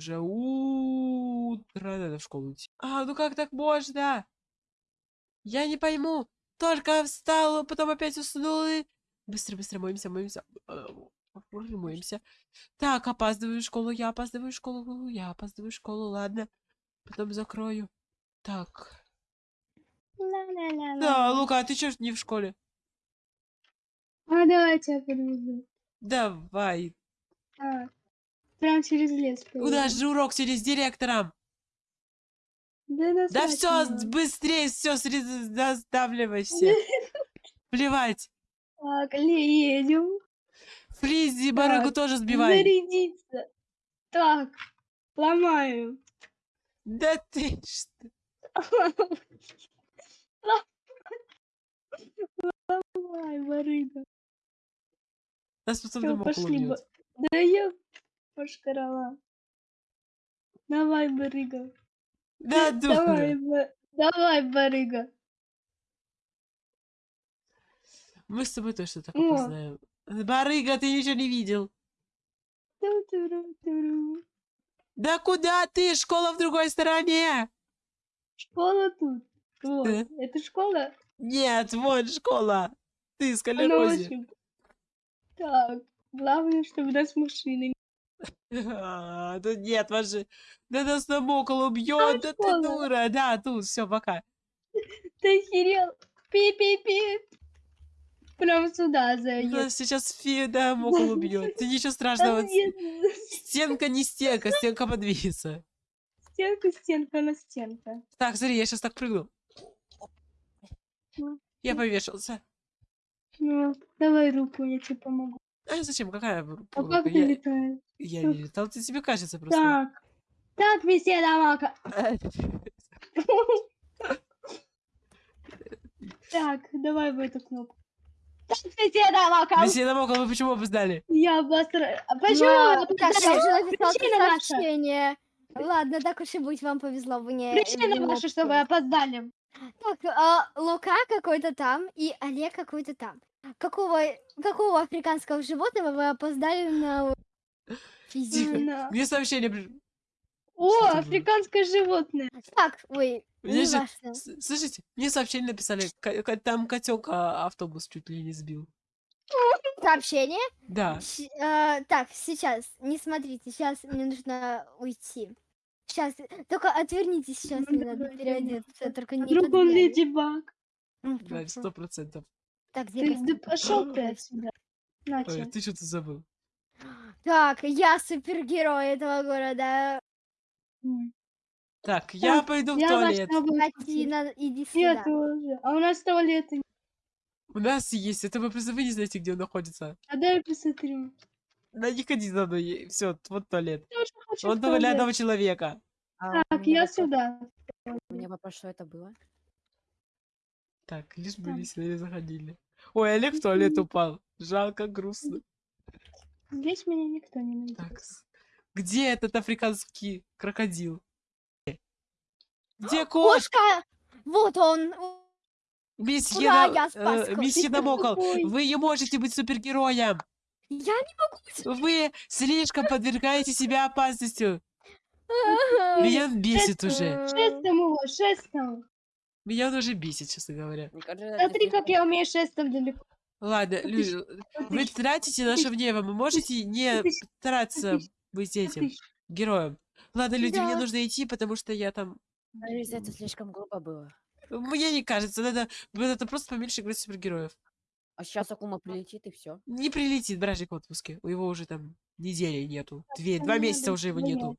уже утро, надо в школу идти. А, ну как так можно? Я не пойму. Только встала, потом опять уснула. и- Быстро, быстро моемся, моемся. Боже, моемся. Так, опаздываю в школу, я опаздываю в школу, я опаздываю в школу, ладно. Потом закрою. Так. Да, Лука, а ты чё не в школе? А давайте я подвезу. Давай. А, прям через лес. У нас же урок через директором. Да, Да все, быстрее, все, сдавливайся. Плевать. Так, едем. Флизи барыгу Так, тоже сбивай. Зарядиться. Так, ломаю. Да ты что? Ломай, барыга. Нас потом домой Да я пошкарала. Давай, барыга. Да, Давай, ба- давай, барыга. Мы с тобой точно так О. опознаем. Барыга, ты ничего не видел. Да куда ты? Школа в другой стороне. Школа тут. Вот. Да. Это школа? Нет, вон школа. Ты очень- Так, главное, чтобы нас машины А, Тут нет машин. Да нас там около убьет. Да ты дура. Да, тут, все, пока. Ты охерел? Пи-пи-пи. Прям сюда заедет. Нас сейчас фи, да, около убьет. Ты ничего страшного. Стенка не стенка, стенка подвинется. Стенка, стенка на стенка. Так, смотри, я сейчас так прыгну. Ну. Я повешался. Ну, давай руку, я тебе помогу. А зачем? Какая А рука? как ты летаешь? Я не летал, ты тебе кажется просто. Так. Так, беседа, Мака. Так, давай в эту кнопку. Так, беседа, Мака. Месье около, вы почему опоздали? Я быстро... А Ну, Почему? Причина наша. сообщение. Ладно, так уж и быть, вам повезло, вы не... Причина ваша, что вы опоздали. Так, а, Лука какой-то там и Олег какой-то там. Какого, какого африканского животного вы опоздали на? Тихо. Мне сообщение при- О, Что это было? африканское животное. Так, ой, Мне не же- Слышите, мне сообщение написали, там котенка автобус чуть ли не сбил. Сообщение? Да. Щ- э, так, сейчас, не смотрите, сейчас мне нужно уйти. Сейчас, только отвернитесь, сейчас Ну, мне надо давай, переодеться, только не Вдруг он леди баг. Мгм, Да, сто процентов. Так, где Ты, да пошел ты отсюда. Ой, ты что-то забыл. Так, я супергерой этого города. Так, я Так, пойду в Я туалет. Катина, иди Я сюда. тоже. А у нас туалета нет. У нас есть, это вы просто вы не знаете, где он находится. А дай я посмотрю. Да не ходи за мной, все, вот туалет. Я Он для туалет. одного человека. А, Так, я вопрос- сюда. У меня вопрос, что это было? Так, лишь бы не заходили. Ой, Олег в туалет упал. Жалко, грустно. Здесь меня никто не найдет. Так, где этот африканский крокодил? Где кот? Кошка! Вот он! Месье, Ура, На- я спас э, месье Намокол, вы не можете быть супергероем. Я не Вы слишком подвергаете себя опасностью. могу! Меня бесит уже. Шестом его, шестом. Меня он уже бесит, честно говоря. Смотри, как я умею шестом далеко. Ладно, люди, вы тратите наше время, вы можете не стараться быть этим героем. Ладно, люди, мне Да. нужно идти, потому что я там... Кажется, это слишком глупо было. Мне не кажется, надо, надо просто поменьше играть супергероев. А сейчас Акума прилетит и все. Не прилетит бражник в отпуске. У его уже там недели нету. Две, два месяца уже его нету.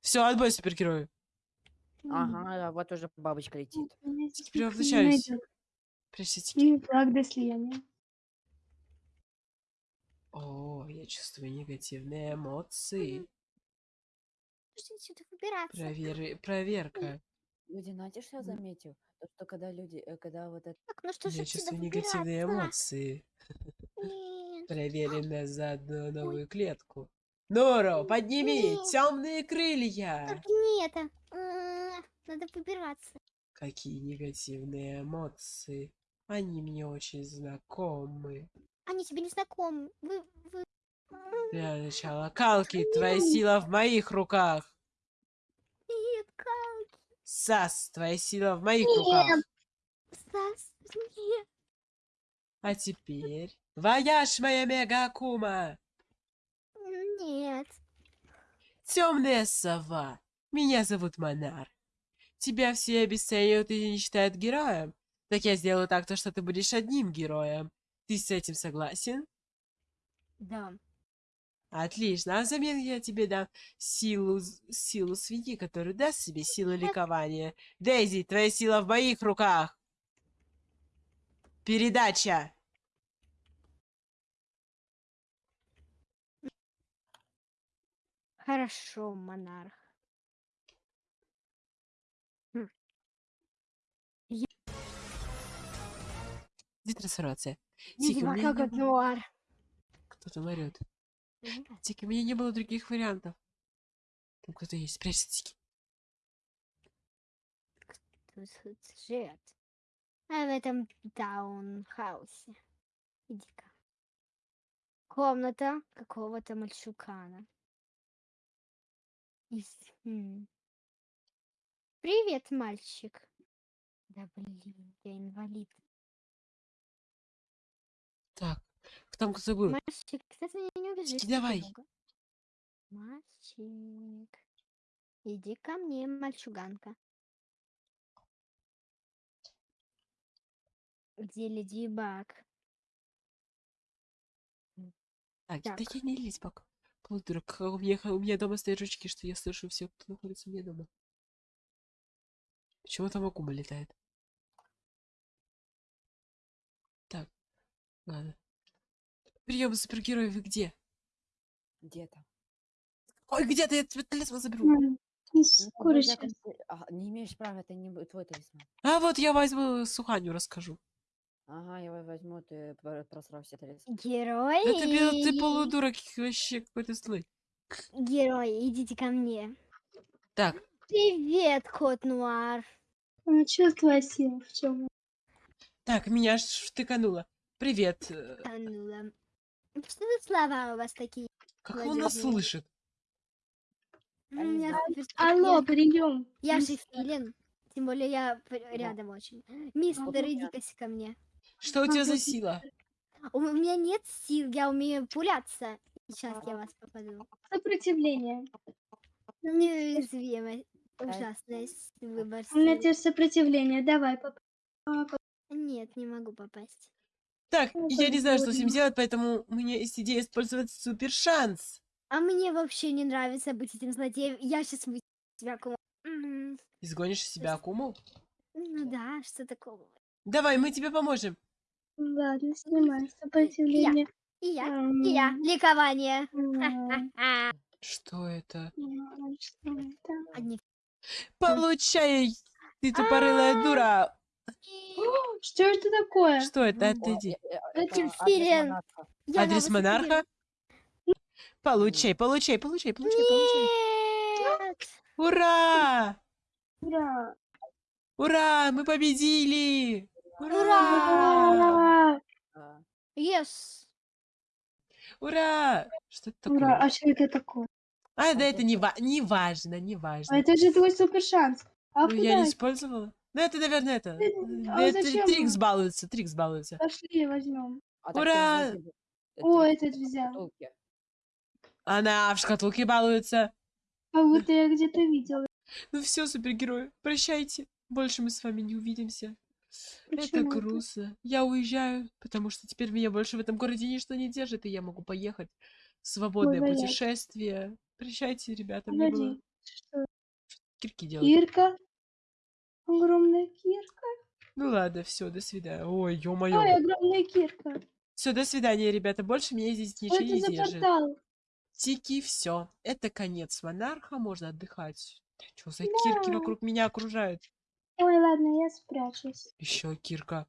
Все, отбой супергерою. Ага, вот уже бабочка летит. Меня здесь Прячьте. И флаг до слияния. О, я чувствую негативные эмоции. Выбираться? Провер... Проверка. Люди, знаете, что я заметил? То, что когда люди, э, когда вот это... Так, ну что же Я чувствую негативные эмоции. Нет. На заодно новую клетку. Норо, подними Нет. темные крылья. Только не это. М, Надо выбираться. Какие негативные эмоции. Они мне очень знакомы. Они тебе не знакомы. Вы, вы... Для начала. Калки, твоя сила в моих руках. Нет, как? Сас, твоя сила в моих руках. Стас, нет. А теперь... Вояж, моя мега-акума! Нет. Темная сова. Меня зовут Монар. Тебя все обесценивают и не считают героем. Так я сделаю так, то, что ты будешь одним героем. Ты с этим согласен? Да. Отлично. А взамен я тебе дам силу, силу свиньи, которая даст себе силу ликования. Дейзи, твоя сила в моих руках. Передача. Хорошо, монарх. Где трансформация? Тики, у меня как не было- нуар. Кто-то орёт. Тики, у меня не было других вариантов. Там кто-то есть. Спрячься, Тики. Тут тут живет. А в этом таунхаусе. Иди-ка. Комната какого-то мальчугана. Из- м. Привет, мальчик. Да блин, я инвалид. Так, там кто-то был. Мальчик, кстати, меня не убежишь. Давай. немного. Мальчик. Иди ко мне, мальчуганка. Где Леди Баг? Так, да Так. я не лезь пока. Полудурок, у меня, у меня дома стоят жучки, что я слышу все, кто находится у меня дома. Почему там Акума летает? Так, ладно. Прием супергероев, вы где? Где-то. Ой, где-то я тебе талисман заберу. Ну, курочкой. вроде как ты- а, не имеешь права, это не твой талисман. А вот я возьму Суханю, расскажу. Ага, я его возьму, ты про- просрал все талисманы. Герои! Да ты, ты полудурок вообще какой-то злой. Герои, идите ко мне. Так, Привет, кот Нуар. Что твоя сила в чем? так, меня аж штыкануло. Привет. э, Тонула. Что за слова у вас такие? Как он нас слышит? У меня супер- Алло, прием. Я же филин. Тем более я п- рядом очень. Мистер, иди-ка ко мне. Что у тебя за сила? У м- меня нет сил, я умею пуляться. Сейчас я вас попаду. Сопротивление. Неуязвимость. Ужасный выбор У меня теперь сопротивление. Давай, пап. Нет, не могу попасть. Так, Ну, я не знаю, что с ним делать, поэтому у меня есть идея использовать супер шанс. А мне вообще не нравится быть этим злодеем. Я сейчас вы себя кому- М, Изгонишь из себя Акуму? Ну да, что такого. Давай, мы тебе поможем. Ладно, снимай сопротивление. И я, и я. Ликование. А, Что это? ам, что это? Получай, ты тупорылая дура. Что это такое? Что это? О, Отойди. э, э, Это это адрес монарха. Получай, получай, получай, получай, получай. Ура! Ура! Ура! Мы победили! Ура! Ура! А, Yes! Ура! Что это Ура! такое? А что это такое? А, да это не, ва- не важно, не важно. А это же твой супер шанс. А Ну, я не использовала. Ну, это, наверное, это. Да а это зачем Трикс балуется, Трикс балуется. Пошли, возьмем. а Ура! О, этот взял. Она в шкатулке балуется. Как будто я где-то видела. Ну все, супергерои, прощайте. Больше мы с вами не увидимся. Это Почему это? грустно. Я уезжаю, потому что теперь меня больше в этом городе ничто не держит, и я могу поехать в свободное Гулять. путешествие. Прощайте, ребята, мне было Погоди. Что? кирки делать. Кирка? Огромная кирка? Ну ладно, все, до свидания. Ой, Ой, ё-моё. огромная кирка. Все, до свидания, ребята. Больше меня здесь ничего не держит. Тики, все. Это конец монарха, можно отдыхать. Что за кирки Да. вокруг меня окружают? Ой, ладно, я спрячусь. Еще Кирка.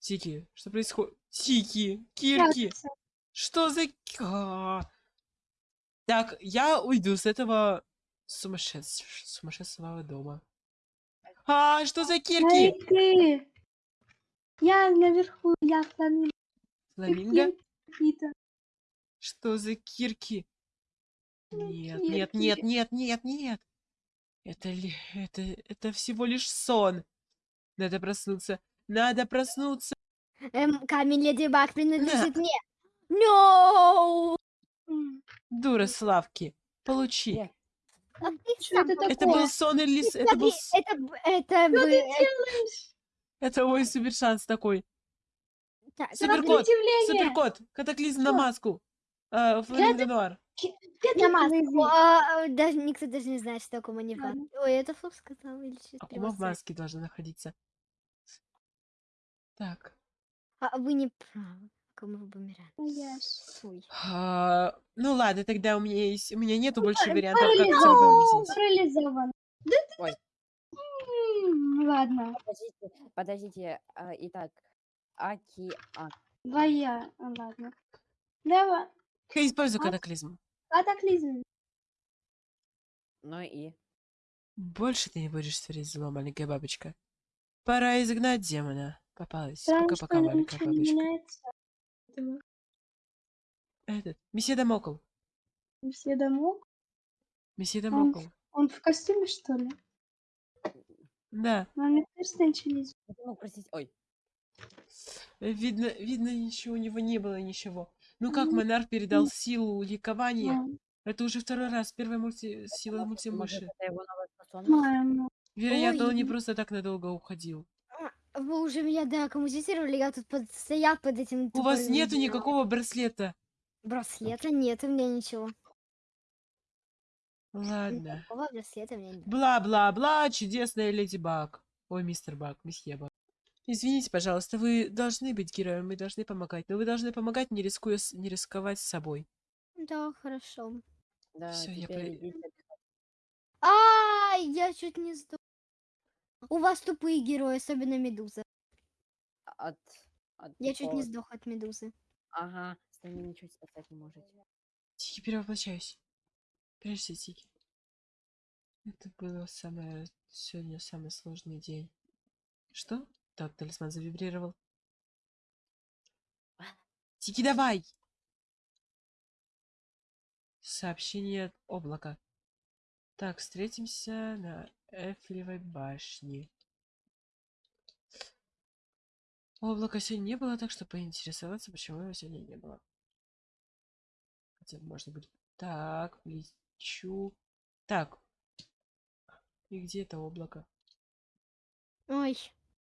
Тики, что происходит? Тики, Кирки, Прятаться. что за... к- А. Так, я уйду с этого сумасшедш... сумасшедшего дома. А, что за Кирки? ты! Я наверху, я фламинго. Фламинго? Какие-то. Что за кирки? Ну, Нет, нет, нет, кирки. нет, нет, нет. Это ли... Это... Это всего лишь сон. Надо проснуться. Надо проснуться. Эм, камень Леди Баг принадлежит мне. No! Дура Славки. Получи. Нет. А ты Что сам это был сон или... Это был... Это, это, Что бы- ты э, делаешь? Это мой супер шанс такой. так, Суперкот. Суперкот. Катаклизм на маску. А, Это- Нуар. на маску. Катаклизм. А, а, даже никто даже не знает, что Акума не в Ладно. маске. Ой, это Флоп сказал или что-то Акума в маске должна находиться. Так. А вы не правы. Акума в бумеранге. Яс. Ой. А, ну ладно, тогда у меня есть, у меня нету больше вариантов, как тебя Парализован. победить. Парализован. Да ты- Ой. Ладно. Подождите, подождите. а, Итак, океан. Твоя. Ладно. Давай. Я использую А? катаклизм. Катаклизм. Ну и. Больше ты не будешь творить зло, маленькая бабочка. Пора изгнать демона. Попалась. Пока-пока, маленькая бабочка. Поэтому Этот. Месье Дамокл. Все домой. Месье Он, Дамокл. он в костюме, что ли? Да. Но мне кажется, ничего не Ну, простите. Ой. Видно, видно, ничего у него не было, ничего. Ну как Мгм. монарх передал силу ликования? Это уже второй раз. Первая мульти... сила Может, мультимыши. это его новая способность? Знаю. Вероятно, он не Ой. просто так надолго уходил. Вы уже меня докоммутировали, я тут под- стоял под этим У вас нету деревом. никакого браслета. Браслета нет у меня ничего. Ладно. Никакого браслета у меня нет. Бла-бла-бла, чудесная леди Баг. Ой, мистер Баг, месье Баг. Извините, пожалуйста, вы должны быть героем, вы должны помогать. Но вы должны помогать, не рискуя, с- не рисковать с собой. Да, хорошо. Да, Всё, я про-. А, я чуть не сдох. У вас тупые герои, особенно Медуза. От, от Я чуть не сдох от Медузы. Ага, с ними ничего спасать не можете. Тики, перевоплощаюсь. Прежде Тики. Это было самое... Сегодня самый сложный день. Что? Так, талисман завибрировал. Тики, давай! Сообщение от облака. Так, встретимся на Эфелевой башне. Облака сегодня не было, так что поинтересоваться, почему его сегодня не было. Хотя, может быть... Так, лечу. Так. И где это облако? Ой,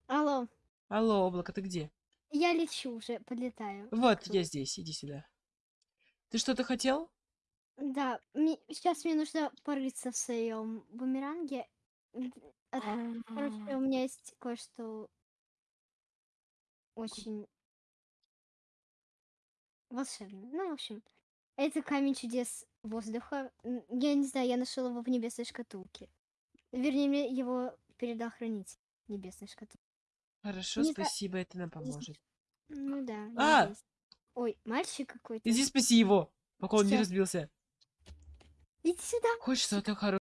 алло, Алло, облако, ты где? я лечу уже, подлетаю. Вот, я здесь, иди сюда. Ты что-то хотел? Да, сейчас мне нужно порыться в своем бумеранге. М, а, Короче, у меня есть кое-что очень волшебное. Ну, в общем, это камень чудес воздуха. Я не знаю, я нашел его в небесной шкатулке. Вернее, мне его передал хранитель небесной шкатулки. Хорошо, Не спасибо, это нам поможет. Ну да. А! надеюсь. Ой, мальчик какой-то. Иди спаси его, пока он не Всё. разбился. Иди сюда. Хоть что-то хорошее.